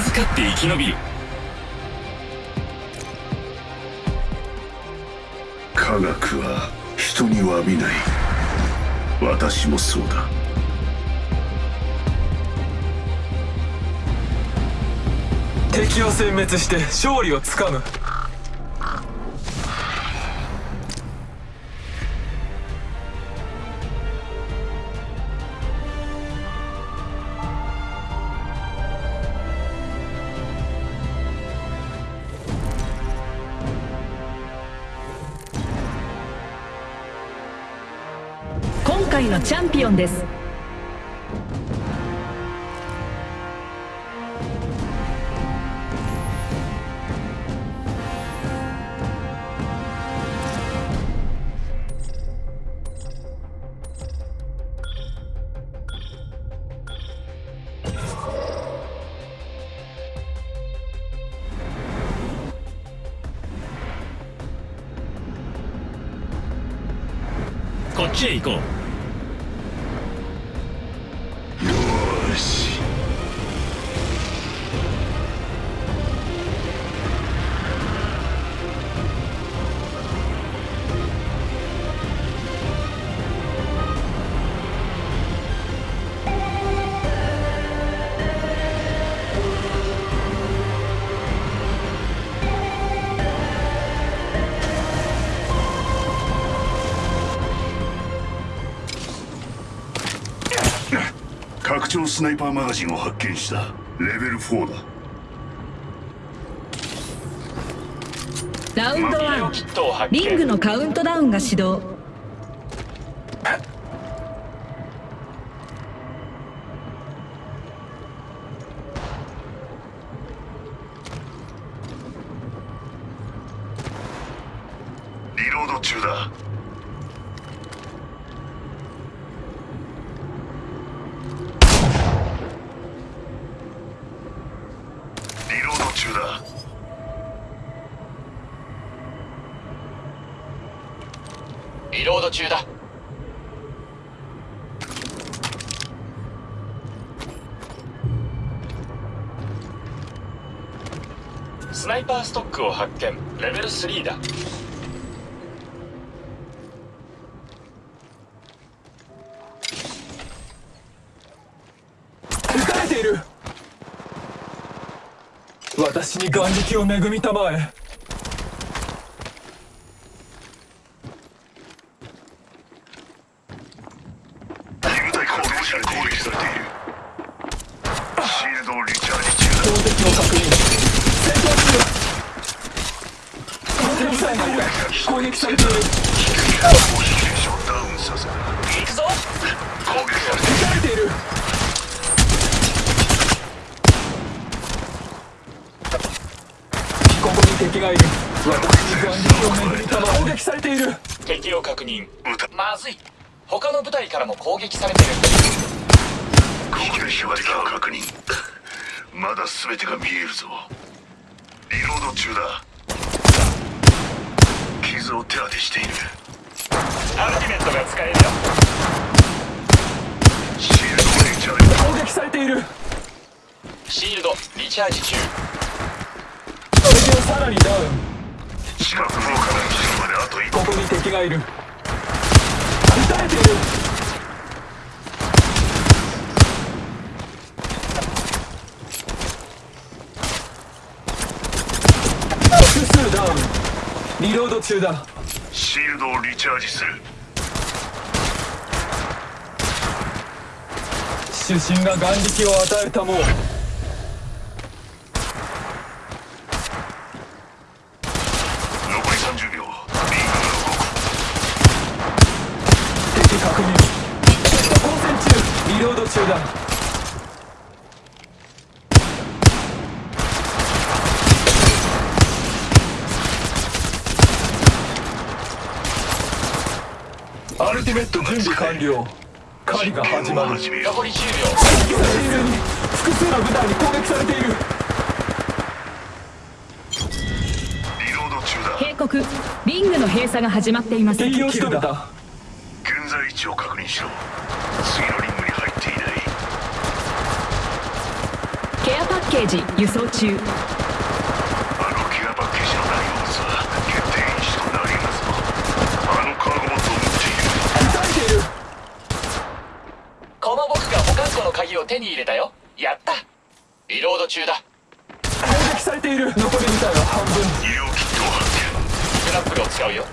ず勝って生き延びる。科学は人に詫びない。私もそうだ。敵を殲滅して勝利をつかむ。今回のチャンピオンです。こっちへ行こう。拡張スナイパーマガジンを発見した。レベル4だ。ラウンド医療1キットを発見リングのカウントダウンが始動。リロード中だリロード中だリロード中だ。スナイパーストックを発見。レベル3だ。撃たれている。私に眼力を恵みたまえ。罪攻撃者に攻撃されている。シールドをリチャージ中標的を確認戦闘中攻撃されている。攻撃されている。だ攻撃選手をダウンさせる。行くぞ攻撃されて撃たれている。ここに敵がいる。私に眼力を恵みたまえ攻撃されている。敵を確認まずい他の部隊からも攻撃されてる。攻撃標的を確認。まだ全てが見えるぞ。リロード中だ。傷を手当てしている。アルティメットが使えるよ。シールドをリチャージ攻撃されている。シールドリチャージ中。敵をさらにダウン。近くのから岸まであと一歩。ここに敵がいるリロード中だ。シールドをリチャージする。主審が眼力を与えたもう残り30秒リングが動く敵確認交戦中リロード中だアルティメット準備完了。狩りが始まる。残り10秒敵がいる複数の部隊に攻撃されている。リロード中だ。警告リングの閉鎖が始まっています。敵を仕留めた。現在位置を確認しろ次のリングに入っていないケアパッケージ輸送中。あのケアパッケージの内容物は決定因子となりますぞ。あのカーゴボットを持っている。撃たれているこの僕が保管庫の鍵を手に入れたよ。やった。リロード中だ。攻撃されている。残り部隊は半分。医療キットを発見スクラップルを使うよ